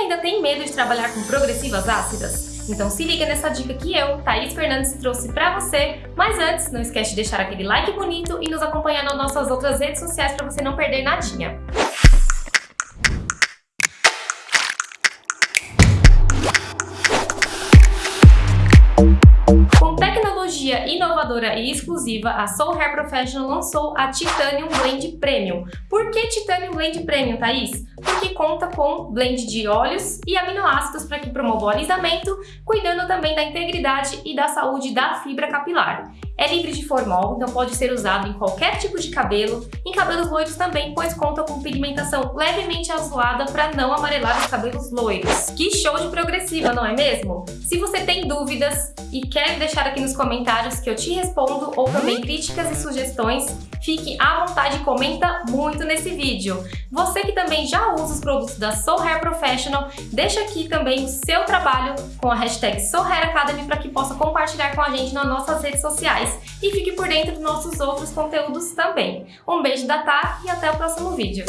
ainda tem medo de trabalhar com progressivas ácidas? Então se liga nessa dica que eu, Thaís Fernandes, trouxe pra você. Mas antes, não esquece de deixar aquele like bonito e nos acompanhar nas nossas outras redes sociais para você não perder nadinha. Tecnologia inovadora e exclusiva, a Soul Hair Professional lançou a Titanium Blend Premium. Por que Titanium Blend Premium, Thaís? Porque conta com blend de óleos e aminoácidos para que promova o alisamento, cuidando também da integridade e da saúde da fibra capilar. É livre de formol, então pode ser usado em qualquer tipo de cabelo, em cabelos loiros também, pois conta com pigmentação levemente azulada para não amarelar os cabelos loiros. Que show de progressiva, não é mesmo? Se você tem dúvidas e quer deixar aqui nos comentários que eu te respondo ou também críticas e sugestões, fique à vontade e comenta muito nesse vídeo. Você que também já usa os produtos da Soul Hair Professional, deixa aqui também o seu trabalho com a hashtag Soul Hair Academy para que possa compartilhar com a gente nas nossas redes sociais e fique por dentro dos nossos outros conteúdos também. Um beijo da Tá e até o próximo vídeo.